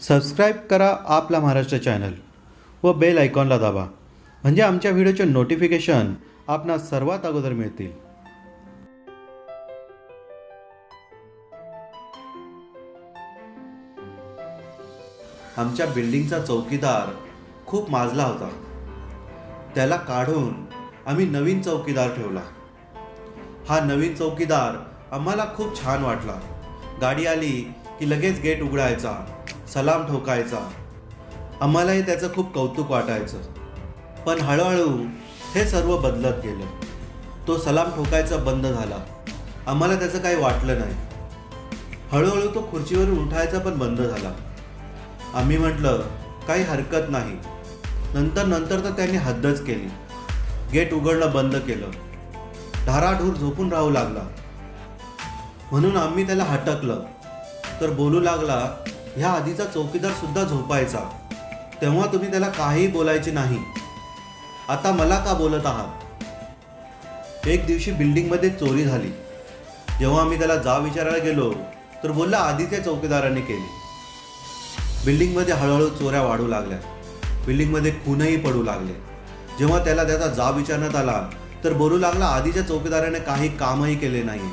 Subscribe करा आपला Maharashtra channel व बेल आयकॉनला दाबा म्हणजे आमच्या व्हिडिओचे नोटिफिकेशन आपणा सर्वात अगोदर मिळतील. आमच्या बिल्डिंगचा चौकीदार खूप माजला होता. त्याला काढून आम्ही नवीन चौकीदार ठेवला. हा नवीन चौकीदार आम्हाला खूप छान वाटला. गाडी आली की लगेच गेट उघडायचा. सलाम ठोकायचा. आम्हालाही त्याचं खूप कौतुक वाटायचं. पण हळूहळू हे सर्व बदलत गेलं. तो सलाम ठोकायचा बंद झाला. आम्हाला त्याचं काही वाटलं नाही. हळूहळू तो खुर्चीवरून उठायचा पण बंद झाला. आम्ही म्हटलं काही हरकत नाही. नंतर नंतर तर त्यांनी हद्दच केली. गेट उघडणं बंद केलं. धाराढूर झोपून राहू लागला. म्हणून आम्ही त्याला हटकलं. तर बोलू लागला ह्या आधीचा चौकीदार सुद्धा झोपायचा. तेव्हा तुम्ही त्याला काही बोलायचे नाही. आता मला का बोलत आहात? एक दिवशी बिल्डिंगमध्ये चोरी झाली. जेव्हा आम्ही त्याला जा विचारायला गेलो तर बोलला आधीच्या चौकीदाराने केली. बिल्डिंगमध्ये हळूहळू चोऱ्या वाढू लागल्या. बिल्डिंगमध्ये खूनही पडू लागले. जेव्हा त्याला त्याचा जा विचारण्यात आला तर बोलू लागला आधीच्या चौकीदाराने काही कामही केले नाही.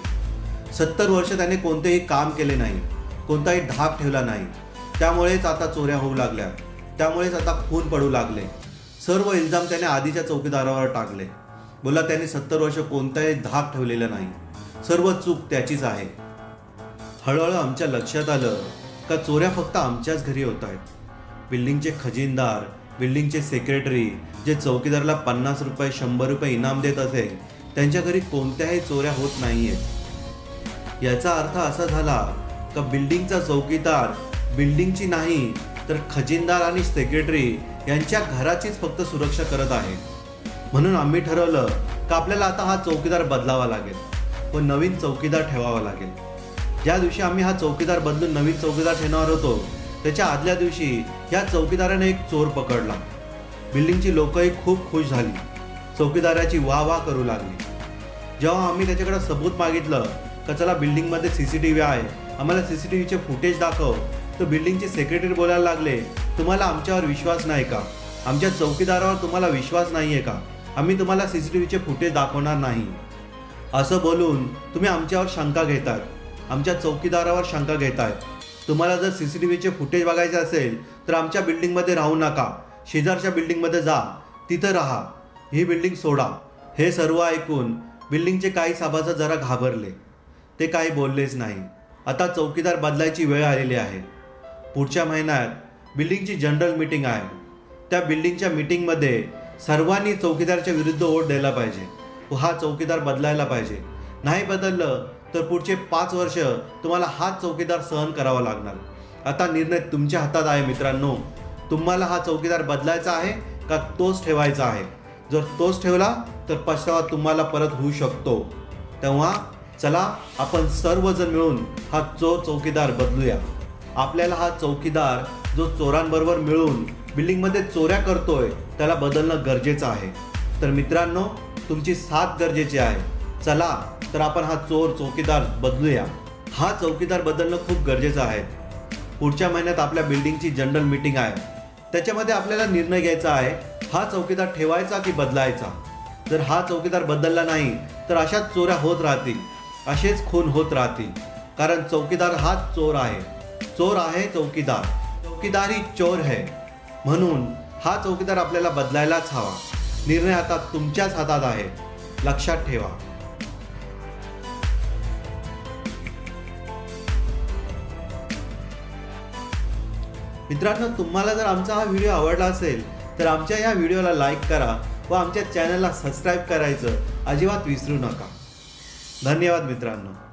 सत्तर वर्ष त्याने कोणतेही काम केले नाही. कोणताही ढाक ठेवला नाही. त्यामुळेच आता चोऱ्या होऊ लागल्या. त्यामुळेच आता खून पडू लागले. सर्व इल्जाम त्याने आधीच्या चौकीदारावर टाकले. बोला त्याने सत्तर वर्ष कोणताही धाक ठेवलेला नाही. सर्व चूक त्याचीच आहे. हळूहळू आमच्या लक्षात आलं का चोऱ्या फक्त आमच्याच घरी होत आहेत. बिल्डिंगचे खजिनदार बिल्डिंगचे सेक्रेटरी जे चौकीदाराला पन्नास रुपये शंभर रुपये इनाम देत असेल त्यांच्या घरी कोणत्याही चोऱ्या होत नाही आहेत याचा अर्थ असा झाला का बिल्डिंगचा चौकीदार बिल्डिंगची नाही तर खजिनदार आणि सेक्रेटरी यांच्या घराचीच फक्त सुरक्षा करत आहे. म्हणून आम्ही ठरवलं का आपल्याला आता हा चौकीदार बदलावा लागेल व नवीन चौकीदार ठेवावा लागेल. ज्या दिवशी आम्ही हा चौकीदार बदलून नवीन चौकीदार ठेवणार होतो त्याच्या आदल्या दिवशी या चौकीदाराने एक चोर पकडला. बिल्डिंगची लोकही खूप खुश झाली. चौकीदाराची वाह वाह करू लागली. जेव्हा आम्ही त्याच्याकडे सबूत मागितलं का चला बिल्डिंगमध्ये सी सी टी व्ही आहे आम्हाला सी सी टी व्हीचे फुटेज दाखव. तर बिल्डिंगचे सेक्रेटरी बोलायला लागले तुम्हाला आमच्यावर विश्वास नाही का? आमच्या चौकीदारावर तुम्हाला विश्वास नाही आहे का? आम्ही तुम्हाला सी सी टी व्हीचे फुटेज दाखवणार नाही. असं बोलून तुम्ही आमच्यावर शंका घेतात. आमच्या चौकीदारावर शंका घेतायत तुम्हाला जर सी सी टी व्हीचे फुटेज बघायचे असेल तर आमच्या बिल्डिंगमध्ये राहू नका. शेजारच्या बिल्डिंगमध्ये जा. तिथं राहा. ही बिल्डिंग सोडा. हे सर्व ऐकून बिल्डिंगचे काही सभासद जरा घाबरले. ते काही बोललेच नाही. आता चौकीदार बदलायची वेळ आलेली आहे. पुढच्या महिन्यात बिल्डिंगची जनरल मीटिंग आहे. त्या बिल्डिंगच्या मीटिंगमध्ये सर्वांनी चौकीदारच्या विरुद्ध वोट द्यायला पाहिजे. व हा चौकीदार बदलायला पाहिजे. नाही बदललं तर पुढचे पाच वर्ष तुम्हाला हाच चौकीदार सहन करावा लागणार. आता निर्णय तुमच्या हातात आहे मित्रांनो. तुम्हाला हा चौकीदार बदलायचा आहे का तोच ठेवायचा आहे? जर तोच ठेवला तर पश्चावा तुम्हाला परत होऊ शकतो. तेव्हा चला आपण सर्वजण मिळून हा चोर चौकीदार बदलूया. आपल्याला हा चौकीदार जो चोरांबरोबर मिळून बिल्डिंगमध्ये चोऱ्या करतोय त्याला बदलणं गरजेचं आहे. तर मित्रांनो तुमची साथ गरजेची आहे. चला तर आपण हा चोर चौकीदार बदलूया. हा चौकीदार बदलणं खूप गरजेचं आहे. पुढच्या महिन्यात आपल्या बिल्डिंगची जनरल मीटिंग आहे. त्याच्यामध्ये आपल्याला निर्णय घ्यायचा आहे हा चौकीदार ठेवायचा की बदलायचा? जर हा चौकीदार बदलला नाही तर अशाच चोऱ्या होत राहतील. असेच खून होत राहतील. कारण चौकीदार हाच चोर आहे. चोर आहे चौकीदार. चौकीदार ही चोर है. म्हणून हा चौकीदार आपल्याला बदलायलाच हवा. निर्णय आता तुमच्याच हातात आहे. लक्षात ठेवा. मित्रांनो तुम्हाला जर आमचा हा व्हिडिओ आवडला असेल तर आमच्या या व्हिडिओला लाईक करा व आमच्या चॅनलला सबस्क्राईब करायचं अजिबात विसरू नका. धन्यवाद मित्रांनो.